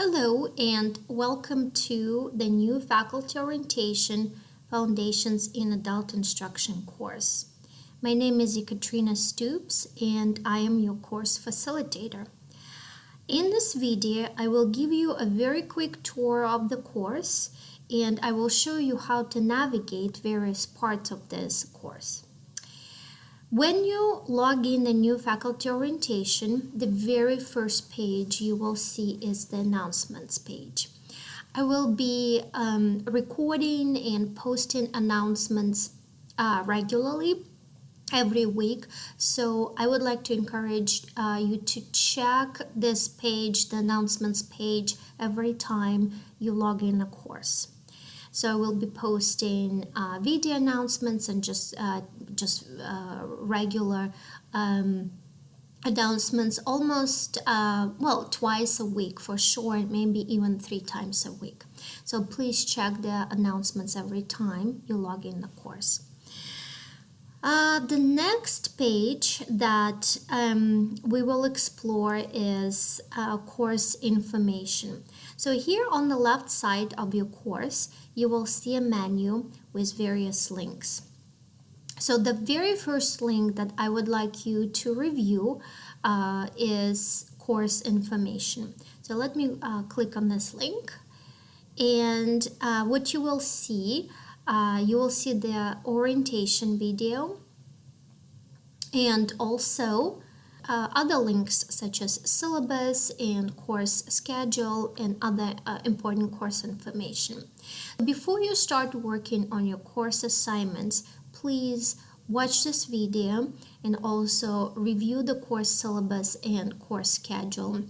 Hello and welcome to the new Faculty Orientation Foundations in Adult Instruction course. My name is Ekaterina Stoops and I am your course facilitator. In this video, I will give you a very quick tour of the course and I will show you how to navigate various parts of this course. When you log in the new faculty orientation, the very first page you will see is the announcements page. I will be um, recording and posting announcements uh, regularly every week. So I would like to encourage uh, you to check this page, the announcements page, every time you log in a course. So I will be posting uh, video announcements and just uh, just uh, regular um, announcements almost uh, well twice a week for sure maybe even three times a week so please check the announcements every time you log in the course uh, the next page that um, we will explore is uh, course information. So here on the left side of your course, you will see a menu with various links. So the very first link that I would like you to review uh, is course information. So let me uh, click on this link and uh, what you will see uh, you will see the orientation video and also uh, other links such as syllabus and course schedule and other uh, important course information. Before you start working on your course assignments, please watch this video and also review the course syllabus and course schedule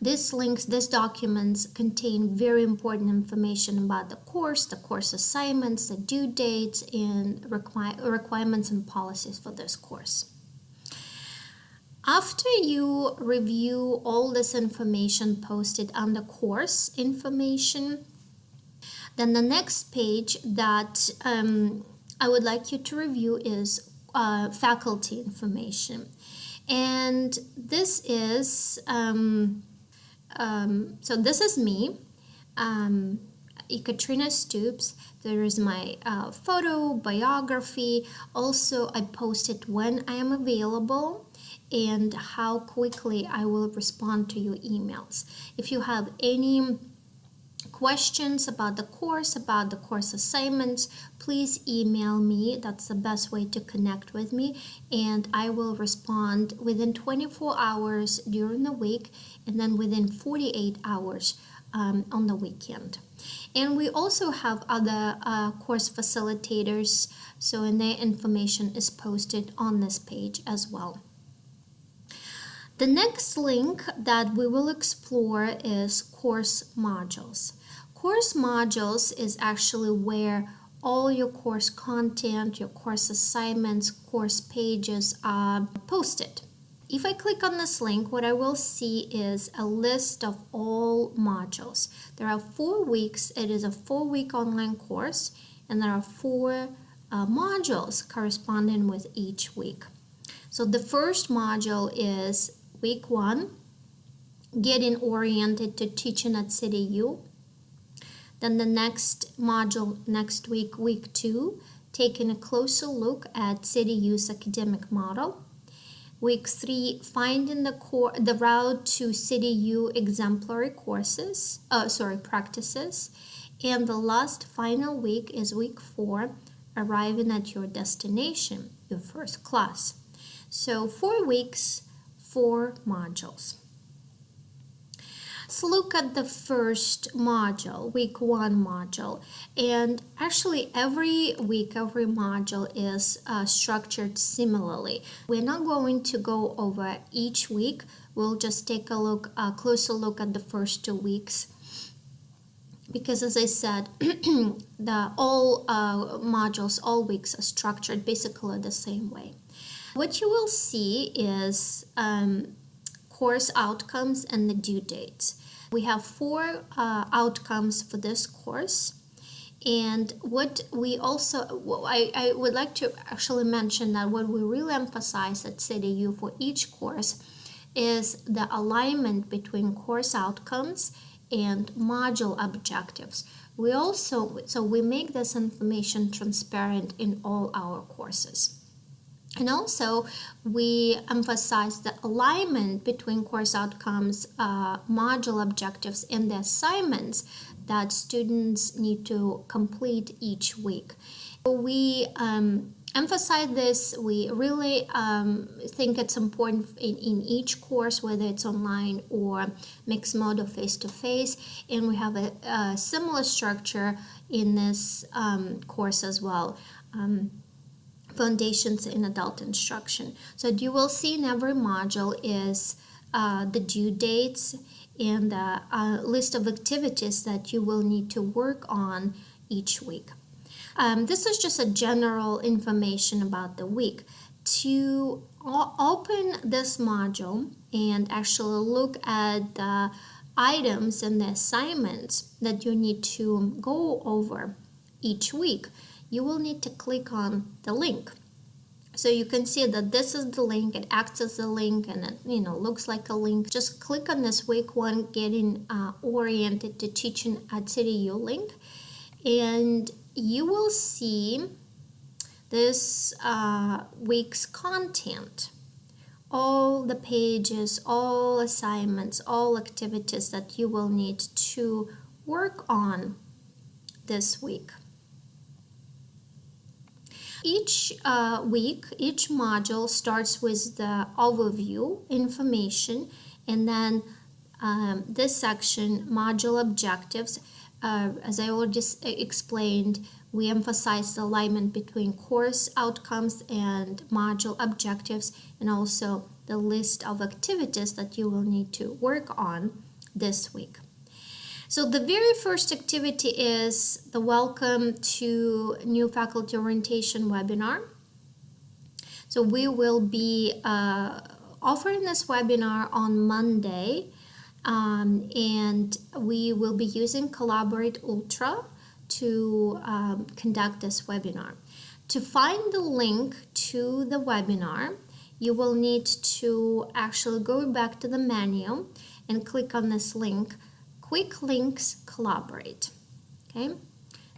these links, these documents contain very important information about the course, the course assignments, the due dates, and requi requirements and policies for this course. After you review all this information posted on the course information, then the next page that um, I would like you to review is uh, faculty information. And this is um, um, so this is me, um, Ekaterina Stoops. There is my uh, photo, biography. Also, I post it when I am available and how quickly I will respond to your emails. If you have any questions about the course, about the course assignments, please email me. That's the best way to connect with me. And I will respond within 24 hours during the week and then within 48 hours um, on the weekend. And we also have other uh, course facilitators, so and their information is posted on this page as well. The next link that we will explore is course modules. Course modules is actually where all your course content, your course assignments, course pages are posted. If I click on this link, what I will see is a list of all modules. There are four weeks. It is a four-week online course, and there are four uh, modules corresponding with each week. So the first module is week one, getting oriented to teaching at CityU. Then the next module next week, week two, taking a closer look at CityU's academic model. Week three, finding the core, the route to CityU exemplary courses, uh, sorry, practices. And the last final week is week four, arriving at your destination, your first class. So four weeks, four modules. Let's look at the first module, week one module. And actually every week, every module is uh, structured similarly. We're not going to go over each week. We'll just take a look, a closer look at the first two weeks because as I said, the all uh, modules, all weeks are structured basically the same way. What you will see is um, course outcomes and the due dates. We have four uh, outcomes for this course. And what we also, I, I would like to actually mention that what we really emphasize at CityU for each course is the alignment between course outcomes and module objectives. We also, so we make this information transparent in all our courses. And also, we emphasize the alignment between course outcomes, uh, module objectives, and the assignments that students need to complete each week. We um, emphasize this. We really um, think it's important in, in each course, whether it's online or mixed mode or face-to-face. And we have a, a similar structure in this um, course as well. Um, foundations in adult instruction. So you will see in every module is uh, the due dates and the uh, list of activities that you will need to work on each week. Um, this is just a general information about the week. To open this module and actually look at the items and the assignments that you need to go over each week, you will need to click on the link. So you can see that this is the link, it acts as a link and it you know looks like a link. Just click on this week one getting uh, oriented to teaching at CityU link and you will see this uh, week's content all the pages, all assignments, all activities that you will need to work on this week. Each uh, week, each module starts with the overview information and then um, this section, module objectives, uh, as I already explained, we emphasize the alignment between course outcomes and module objectives and also the list of activities that you will need to work on this week. So the very first activity is the Welcome to New Faculty Orientation webinar. So we will be uh, offering this webinar on Monday um, and we will be using Collaborate Ultra to um, conduct this webinar. To find the link to the webinar, you will need to actually go back to the menu and click on this link quick links collaborate. Okay,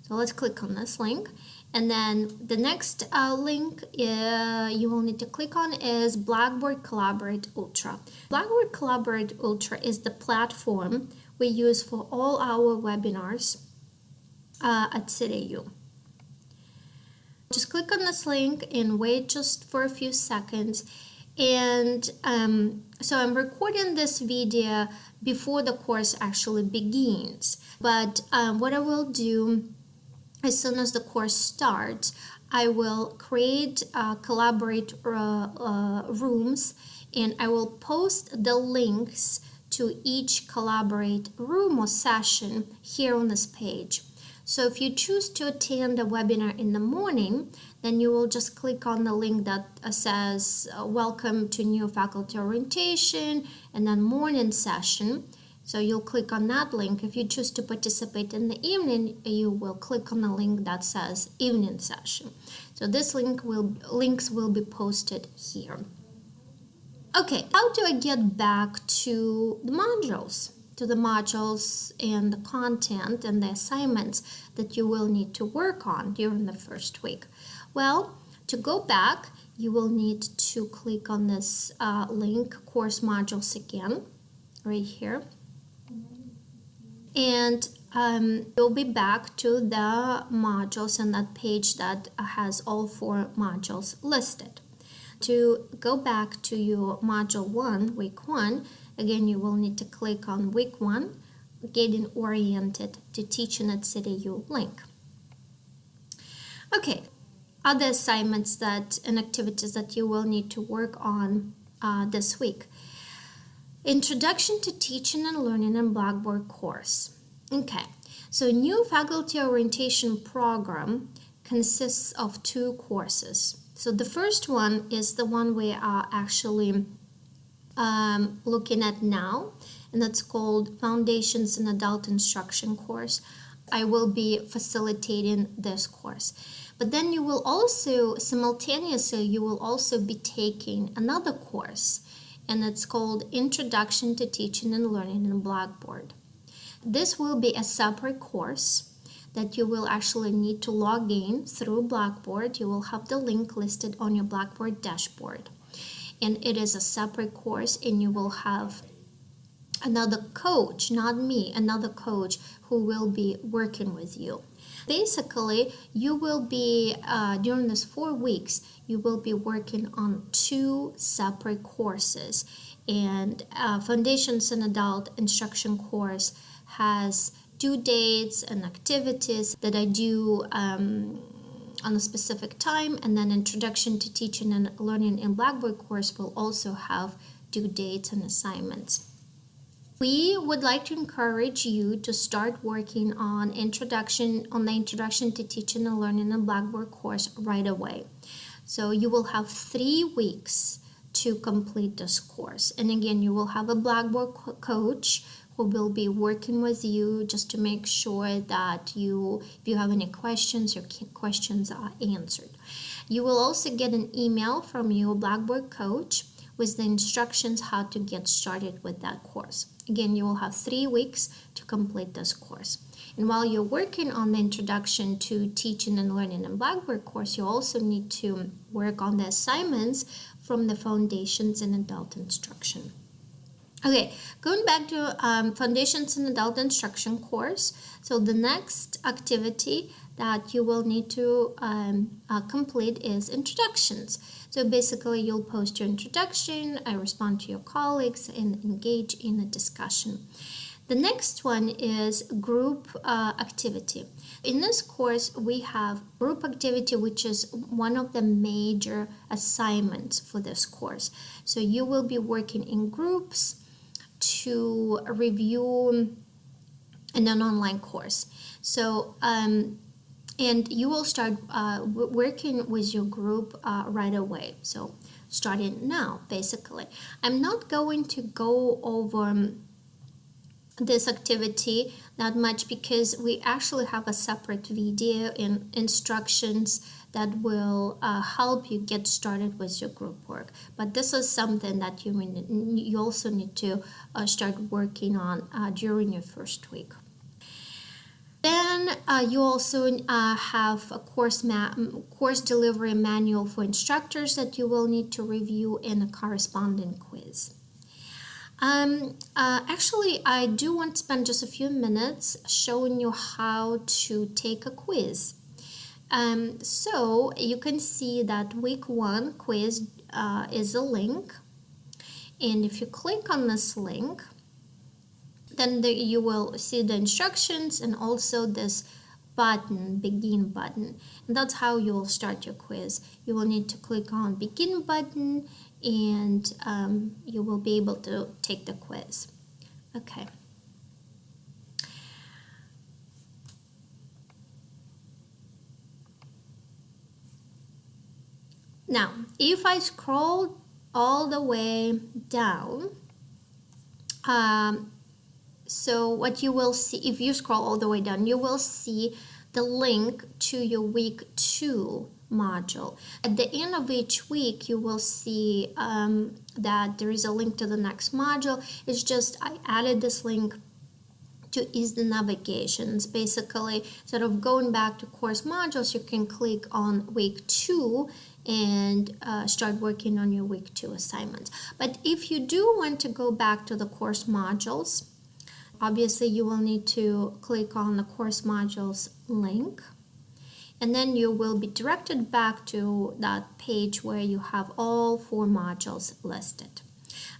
so let's click on this link. And then the next uh, link uh, you will need to click on is Blackboard Collaborate Ultra. Blackboard Collaborate Ultra is the platform we use for all our webinars uh, at CityU. Just click on this link and wait just for a few seconds. And um, so I'm recording this video before the course actually begins. But um, what I will do as soon as the course starts, I will create uh, collaborate uh, uh, rooms and I will post the links to each collaborate room or session here on this page. So if you choose to attend a webinar in the morning, then you will just click on the link that uh, says uh, welcome to new faculty orientation and then morning session. So you'll click on that link. If you choose to participate in the evening, you will click on the link that says evening session. So this link will links will be posted here. Okay, how do I get back to the modules? To the modules and the content and the assignments that you will need to work on during the first week. Well, to go back, you will need to click on this uh, link, course modules again, right here and um, you'll be back to the modules and that page that has all four modules listed. To go back to your module 1, week 1, again you will need to click on week 1, getting oriented to teaching at CityU link. Okay, other assignments that and activities that you will need to work on uh, this week. Introduction to Teaching and Learning in Blackboard course. Okay, so new faculty orientation program consists of two courses. So the first one is the one we are actually um, looking at now, and that's called Foundations in Adult Instruction course. I will be facilitating this course. But then you will also, simultaneously, you will also be taking another course and it's called Introduction to Teaching and Learning in Blackboard. this will be a separate course that you will actually need to log in through Blackboard. You will have the link listed on your Blackboard dashboard. And it is a separate course and you will have another coach, not me, another coach who will be working with you. Basically, you will be, uh, during this four weeks, you will be working on two separate courses. And uh, Foundations and Adult Instruction course has due dates and activities that I do um, on a specific time. And then Introduction to Teaching and Learning in Blackboard course will also have due dates and assignments. We would like to encourage you to start working on introduction on the Introduction to Teaching and Learning in Blackboard course right away. So you will have three weeks to complete this course. And again, you will have a Blackboard co coach who will be working with you just to make sure that you, if you have any questions, your questions are answered. You will also get an email from your Blackboard coach with the instructions how to get started with that course. Again, you will have three weeks to complete this course. And while you're working on the introduction to teaching and learning in Blackboard course, you also need to work on the assignments from the foundations in adult instruction. Okay, going back to um, Foundations in Adult Instruction course. So the next activity that you will need to um, uh, complete is introductions. So basically you'll post your introduction, I respond to your colleagues and engage in a discussion. The next one is group uh, activity. In this course, we have group activity, which is one of the major assignments for this course. So you will be working in groups to review in an online course. So um, and you will start uh, working with your group uh, right away. So starting now, basically. I'm not going to go over um, this activity that much because we actually have a separate video and instructions that will uh, help you get started with your group work. But this is something that you, you also need to uh, start working on uh, during your first week. Then uh, you also uh, have a course, course delivery manual for instructors that you will need to review in a corresponding quiz. Um, uh, actually, I do want to spend just a few minutes showing you how to take a quiz. Um, so you can see that week one quiz uh, is a link. And if you click on this link, then the, you will see the instructions and also this button begin button. And that's how you will start your quiz. You will need to click on begin button and um, you will be able to take the quiz. Okay now if I scroll all the way down um, so what you will see, if you scroll all the way down, you will see the link to your week two module. At the end of each week, you will see um, that there is a link to the next module. It's just I added this link to ease the navigations. Basically, instead of going back to course modules, you can click on week two and uh, start working on your week two assignments. But if you do want to go back to the course modules, obviously you will need to click on the course modules link and then you will be directed back to that page where you have all four modules listed.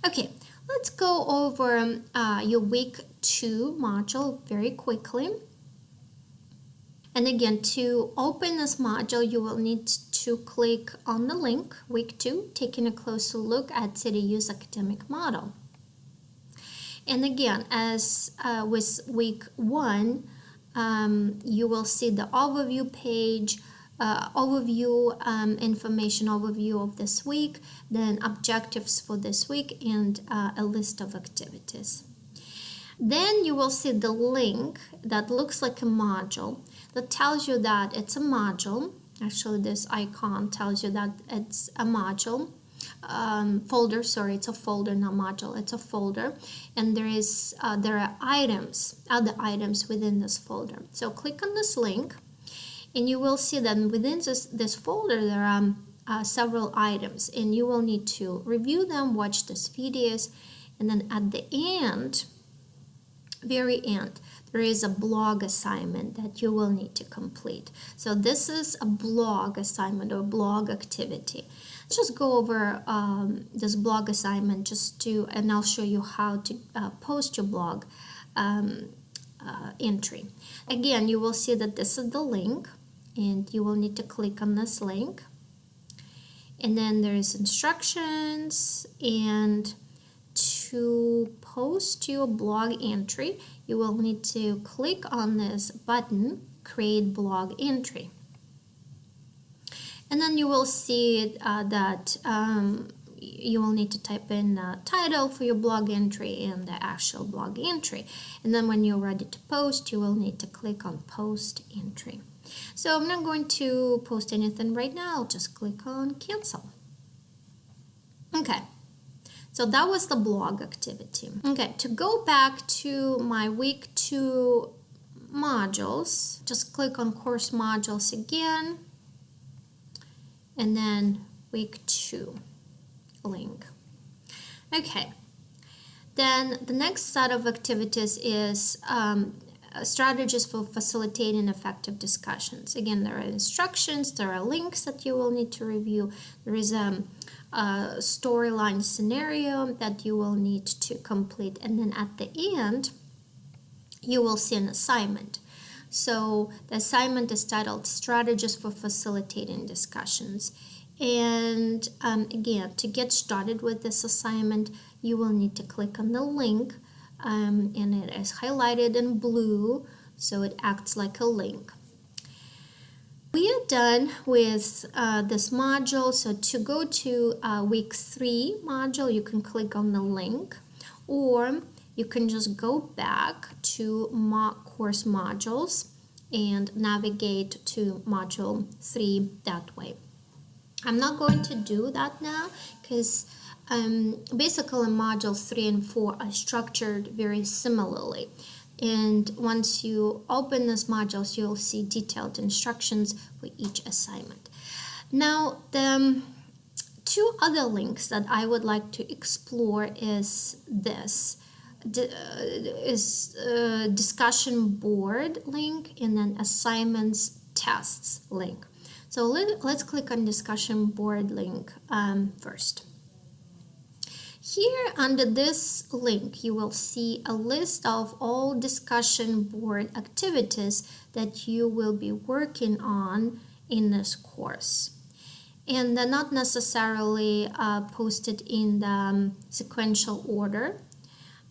Okay, let's go over uh, your week two module very quickly. And again, to open this module, you will need to click on the link, week two, taking a closer look at CityU's academic model. And again, as uh, with week one, um, you will see the overview page, uh, overview um, information overview of this week, then objectives for this week, and uh, a list of activities. Then you will see the link that looks like a module that tells you that it's a module. Actually, this icon tells you that it's a module. um, folder sorry it's a folder not module it's a folder and there is uh, there are items other items within this folder so click on this link and you will see that within this this folder there are uh, several items and you will need to review them watch this videos and then at the end very end there is a blog assignment that you will need to complete so this is a blog assignment or blog activity just go over um, this blog assignment just to, and I'll show you how to uh, post your blog um, uh, entry. Again, you will see that this is the link and you will need to click on this link. And then there's instructions and to post your blog entry, you will need to click on this button, create blog entry. And then you will see uh, that um, you will need to type in a title for your blog entry and the actual blog entry. And then when you're ready to post you will need to click on post entry. So I'm not going to post anything right now I'll just click on cancel. Okay so that was the blog activity okay to go back to my week two modules just click on course modules again and then week two link. Okay, then the next set of activities is um, strategies for facilitating effective discussions. Again, there are instructions, there are links that you will need to review. There is a, a storyline scenario that you will need to complete. And then at the end, you will see an assignment. So the assignment is titled Strategies for Facilitating Discussions. And um, again, to get started with this assignment, you will need to click on the link um, and it is highlighted in blue, so it acts like a link. We are done with uh, this module, so to go to uh, week three module, you can click on the link or you can just go back to mock course modules and navigate to module 3 that way. I'm not going to do that now because um, basically modules 3 and 4 are structured very similarly and once you open these modules you'll see detailed instructions for each assignment. Now the um, two other links that I would like to explore is this uh, is a discussion board link and then assignments tests link. So let, us click on discussion board link um, first. Here under this link, you will see a list of all discussion board activities that you will be working on in this course. And they're not necessarily uh, posted in the um, sequential order.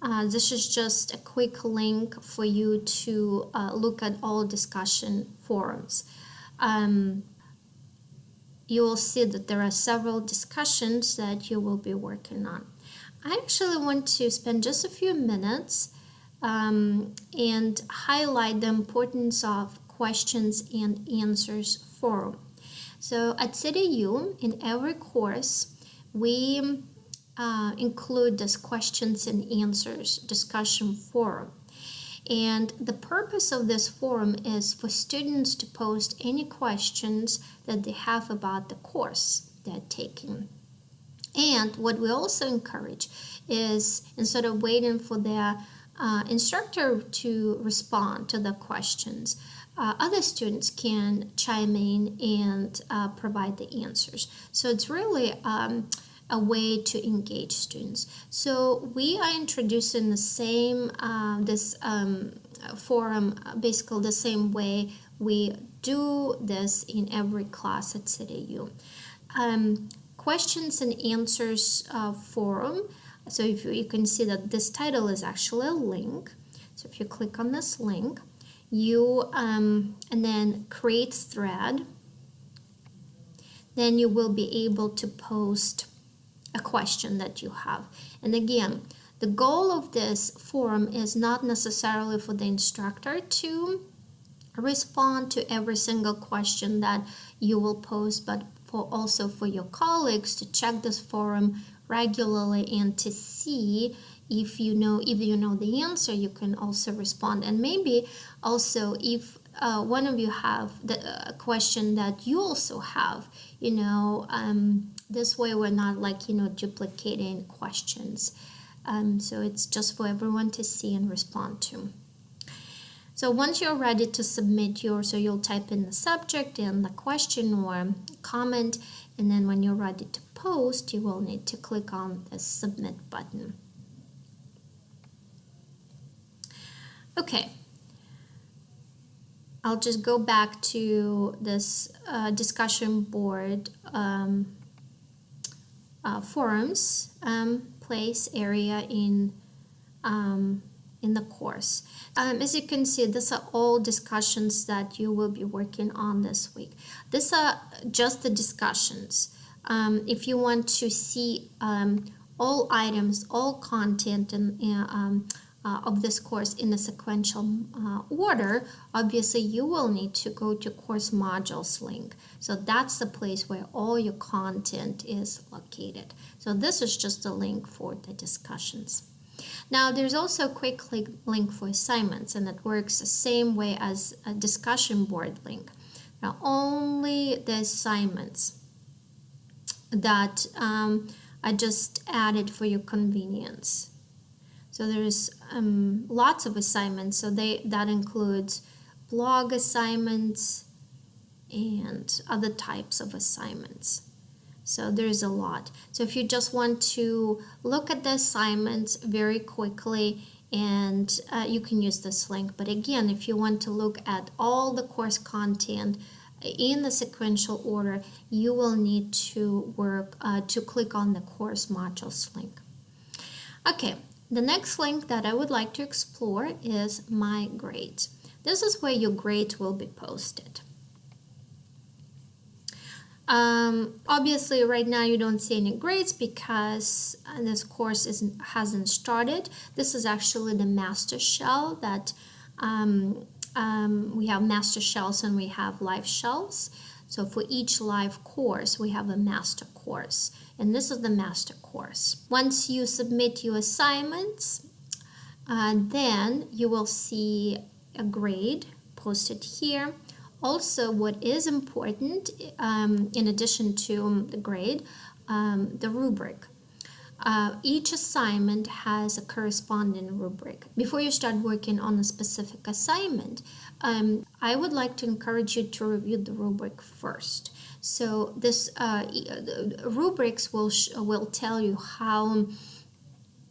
Uh, this is just a quick link for you to uh, look at all discussion forums. Um, you will see that there are several discussions that you will be working on. I actually want to spend just a few minutes um, and highlight the importance of questions and answers forum. So at CityU, in every course, we uh, include this questions and answers discussion forum. And the purpose of this forum is for students to post any questions that they have about the course they're taking. And what we also encourage is instead of waiting for their uh, instructor to respond to the questions, uh, other students can chime in and uh, provide the answers. So it's really um, a way to engage students. So we are introducing the same, uh, this um, forum, basically the same way we do this in every class at CityU. Um, questions and answers uh, forum. So if you, can see that this title is actually a link. So if you click on this link, you um, and then create thread, then you will be able to post a question that you have. And again, the goal of this forum is not necessarily for the instructor to respond to every single question that you will post, but for also for your colleagues to check this forum regularly and to see if you know if you know the answer you can also respond. And maybe also if uh, one of you have the uh, question that you also have you know um, this way we're not like you know duplicating questions. Um, so it's just for everyone to see and respond to so once you're ready to submit your so you'll type in the subject and the question or comment and then when you're ready to post you will need to click on the submit button. Okay. I'll just go back to this uh, discussion board um, uh, forums um, place area in um, in the course. Um, as you can see, these are all discussions that you will be working on this week. These are just the discussions. Um, if you want to see um, all items, all content, and uh, uh, of this course in a sequential uh, order, obviously you will need to go to course modules link. So that's the place where all your content is located. So this is just a link for the discussions. Now there's also a quick link for assignments and it works the same way as a discussion board link. Now only the assignments that um, I just added for your convenience. So there's um, lots of assignments. So they that includes blog assignments and other types of assignments. So there's a lot. So if you just want to look at the assignments very quickly and uh, you can use this link. But again, if you want to look at all the course content in the sequential order, you will need to work uh, to click on the course modules link. Okay, the next link that I would like to explore is My Grades. This is where your grades will be posted. Um, obviously, right now you don't see any grades because uh, this course isn't, hasn't started. This is actually the master shell that um, um, we have master shells and we have live shells. So for each live course, we have a master course and this is the master course. Once you submit your assignments, uh, then you will see a grade posted here. Also, what is important, um, in addition to the grade, um, the rubric. Uh, each assignment has a corresponding rubric. Before you start working on a specific assignment, um, I would like to encourage you to review the rubric first. So this uh, uh rubrics will will tell you how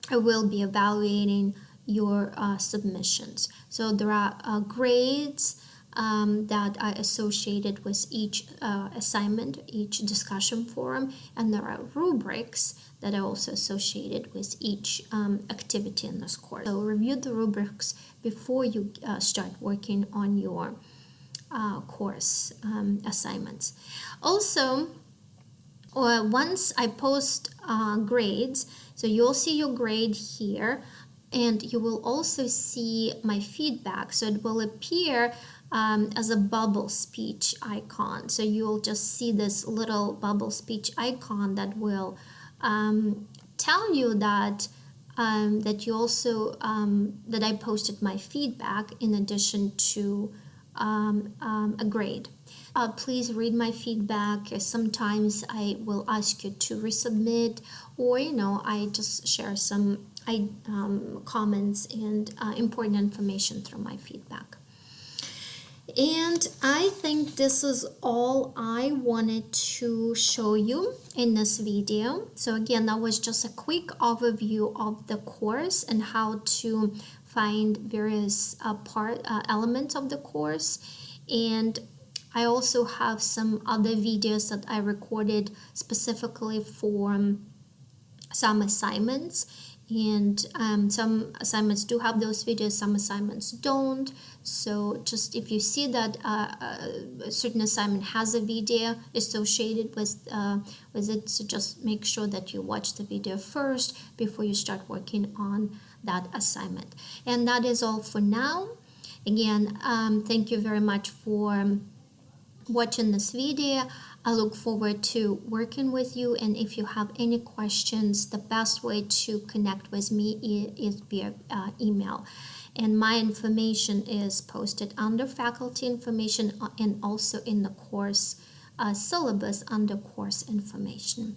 I will be evaluating your uh, submissions. So there are uh, grades um, that are associated with each uh, assignment, each discussion forum, and there are rubrics that are also associated with each um, activity in this course. So review the rubrics before you uh, start working on your uh, course um, assignments. Also, uh, once I post uh, grades, so you'll see your grade here and you will also see my feedback. So it will appear um, as a bubble speech icon. So you'll just see this little bubble speech icon that will um, tell you that um, that you also um, that I posted my feedback in addition to um, um, a grade. Uh, please read my feedback. Sometimes I will ask you to resubmit, or you know, I just share some I, um, comments and uh, important information through my feedback. And I think this is all I wanted to show you in this video. So again, that was just a quick overview of the course and how to find various uh, part uh, elements of the course and I also have some other videos that I recorded specifically for um, some assignments and um, some assignments do have those videos some assignments don't so just if you see that uh, a certain assignment has a video associated with uh, with it so just make sure that you watch the video first before you start working on that assignment. And that is all for now. Again, um, thank you very much for watching this video. I look forward to working with you and if you have any questions, the best way to connect with me is via uh, email. And my information is posted under faculty information uh, and also in the course uh, syllabus under course information.